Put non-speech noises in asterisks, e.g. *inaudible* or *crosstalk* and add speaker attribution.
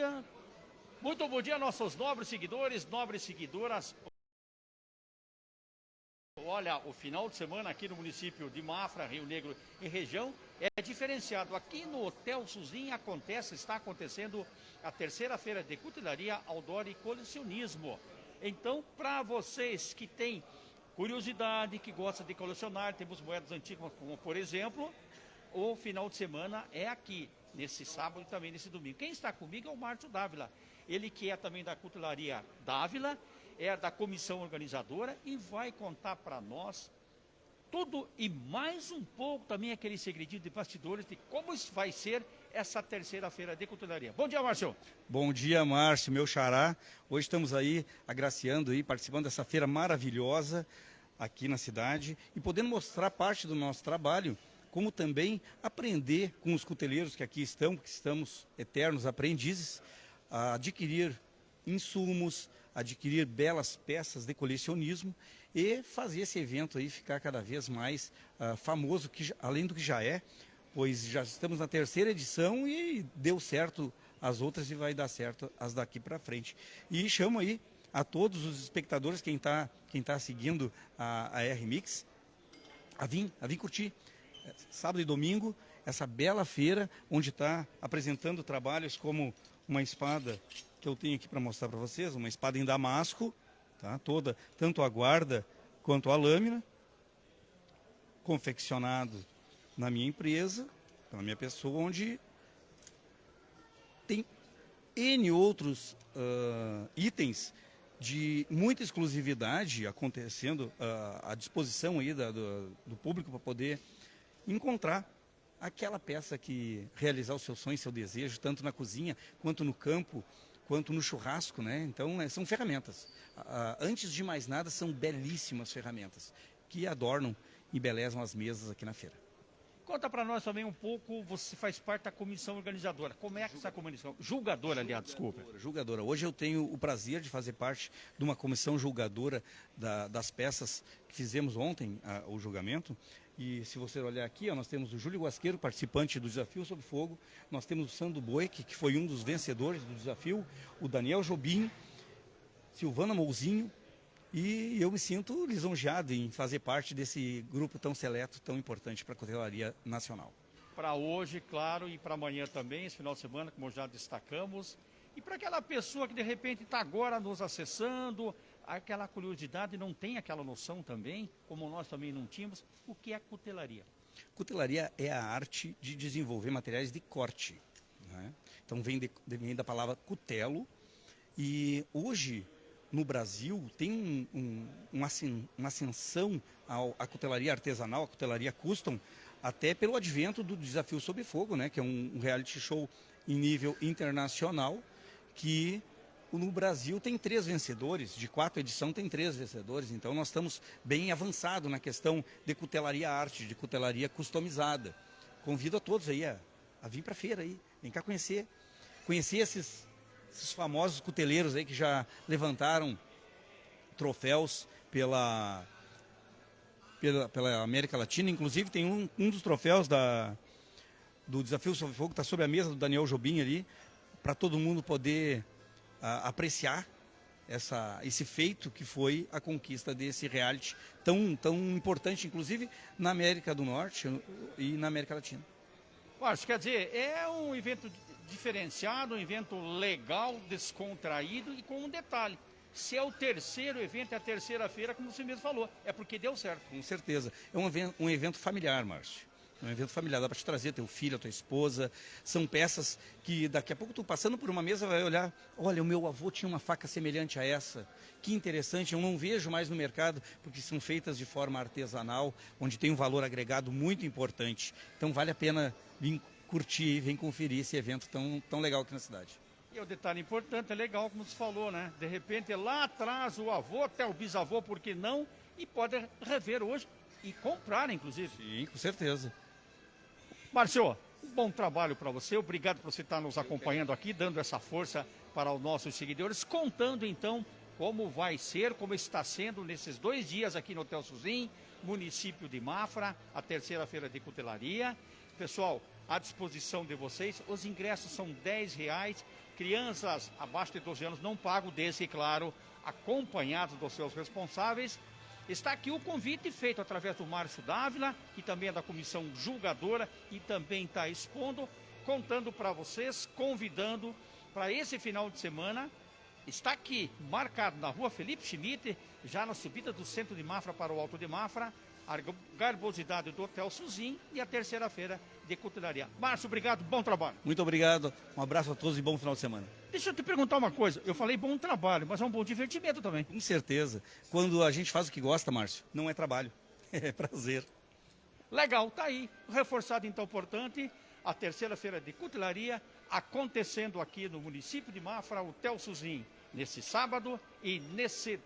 Speaker 1: dia. Muito bom dia, nossos nobres seguidores, nobres seguidoras. Olha, o final de semana aqui no município de Mafra, Rio Negro e região é diferenciado. Aqui no Hotel Suzin acontece, está acontecendo a terceira feira de cutelaria, outdoor e colecionismo. Então, para vocês que têm curiosidade, que gostam de colecionar, temos moedas antigas, como por exemplo, o final de semana é aqui, nesse sábado e também nesse domingo. Quem está comigo é o Márcio Dávila. Ele que é também da cutelaria Dávila é da comissão organizadora e vai contar para nós tudo e mais um pouco também aquele segredinho de bastidores de como vai ser essa terceira feira de cutelaria. Bom dia, Márcio.
Speaker 2: Bom dia, Márcio, meu xará. Hoje estamos aí agraciando e participando dessa feira maravilhosa aqui na cidade e podendo mostrar parte do nosso trabalho, como também aprender com os cuteleiros que aqui estão, que estamos eternos aprendizes, a adquirir insumos, adquirir belas peças de colecionismo e fazer esse evento aí ficar cada vez mais uh, famoso, que, além do que já é, pois já estamos na terceira edição e deu certo as outras e vai dar certo as daqui para frente. E chamo aí a todos os espectadores, quem está quem tá seguindo a, a R-Mix, a vir, a vir curtir. Sábado e domingo, essa bela feira, onde está apresentando trabalhos como uma espada que eu tenho aqui para mostrar para vocês, uma espada em damasco, tá? toda, tanto a guarda quanto a lâmina, confeccionado na minha empresa, pela minha pessoa, onde tem N outros uh, itens de muita exclusividade acontecendo uh, à disposição aí da, do, do público para poder encontrar aquela peça que realizar o seu sonho, seu desejo, tanto na cozinha quanto no campo, quanto no churrasco, né? Então, é, são ferramentas. Antes de mais nada, são belíssimas ferramentas que adornam e belezam as mesas aqui na feira.
Speaker 1: Conta para nós também um pouco, você faz parte da comissão organizadora. Como é que essa comissão? Julgadora, aliás, desculpa.
Speaker 2: Julgadora. Hoje eu tenho o prazer de fazer parte de uma comissão julgadora da, das peças que fizemos ontem, a, o julgamento. E se você olhar aqui, ó, nós temos o Júlio Guasqueiro, participante do Desafio Sob Fogo. Nós temos o Sandro Boeck, que foi um dos vencedores do desafio. O Daniel Jobim, Silvana Mouzinho. E eu me sinto lisonjeado em fazer parte desse grupo tão seleto, tão importante para a cotelaria nacional.
Speaker 1: Para hoje, claro, e para amanhã também, esse final de semana, como já destacamos. E para aquela pessoa que de repente está agora nos acessando, aquela curiosidade não tem aquela noção também, como nós também não tínhamos, o que é cutelaria?
Speaker 2: Cutelaria é a arte de desenvolver materiais de corte. Né? Então vem, de, vem da palavra cutelo e hoje no Brasil tem um, um, uma ascensão à cutelaria artesanal, à cutelaria custom, até pelo advento do Desafio Sob Fogo, né, que é um, um reality show em nível internacional que no Brasil tem três vencedores, de quatro edições tem três vencedores, então nós estamos bem avançados na questão de cutelaria arte, de cutelaria customizada. Convido a todos aí a, a vir para a feira aí, vem cá conhecer, conhecer esses, esses famosos cuteleiros aí que já levantaram troféus pela, pela, pela América Latina, inclusive tem um, um dos troféus da, do Desafio Sobre Fogo, está sobre a mesa do Daniel Jobim ali, para todo mundo poder apreciar essa, esse feito que foi a conquista desse reality tão, tão importante, inclusive na América do Norte e na América Latina.
Speaker 1: Acho, quer dizer, é um evento diferenciado, um evento legal, descontraído e com um detalhe. Se é o terceiro evento, é a terceira feira, como você mesmo falou, é porque deu certo.
Speaker 2: Com certeza. É um um evento familiar, Márcio. É um evento familiar, dá para te trazer teu filho, tua esposa. São peças que daqui a pouco tu passando por uma mesa vai olhar, olha, o meu avô tinha uma faca semelhante a essa. Que interessante, eu não vejo mais no mercado, porque são feitas de forma artesanal, onde tem um valor agregado muito importante. Então vale a pena vir curtir e vir conferir esse evento tão, tão legal aqui na cidade.
Speaker 1: E o detalhe importante, é legal, como você falou, né? De repente, lá atrás, o avô, até o bisavô, por que não? E pode rever hoje e comprar, inclusive.
Speaker 2: Sim, com certeza.
Speaker 1: Márcio, um bom trabalho para você. Obrigado por você estar nos acompanhando aqui, dando essa força para os nossos seguidores, contando então como vai ser, como está sendo nesses dois dias aqui no Hotel Suzin, município de Mafra, a terceira feira de cutelaria. Pessoal, à disposição de vocês, os ingressos são 10 reais. crianças abaixo de 12 anos não pagam, desde, claro, acompanhados dos seus responsáveis. Está aqui o convite feito através do Márcio Dávila, que também é da comissão julgadora e também está expondo, contando para vocês, convidando para esse final de semana. Está aqui, marcado na rua Felipe Schmidt, já na subida do centro de Mafra para o Alto de Mafra, a garbosidade do Hotel Suzin e a terceira-feira de cutelaria. Márcio, obrigado, bom trabalho.
Speaker 2: Muito obrigado, um abraço a todos e bom final de semana.
Speaker 1: Deixa eu te perguntar uma coisa, eu falei bom trabalho, mas é um bom divertimento também.
Speaker 2: Com certeza, quando a gente faz o que gosta, Márcio, não é trabalho, *laughs* é prazer.
Speaker 1: Legal, tá aí, reforçado então, portanto, a terceira feira de cutelaria acontecendo aqui no município de Mafra, o Tel Suzin, nesse sábado e nesse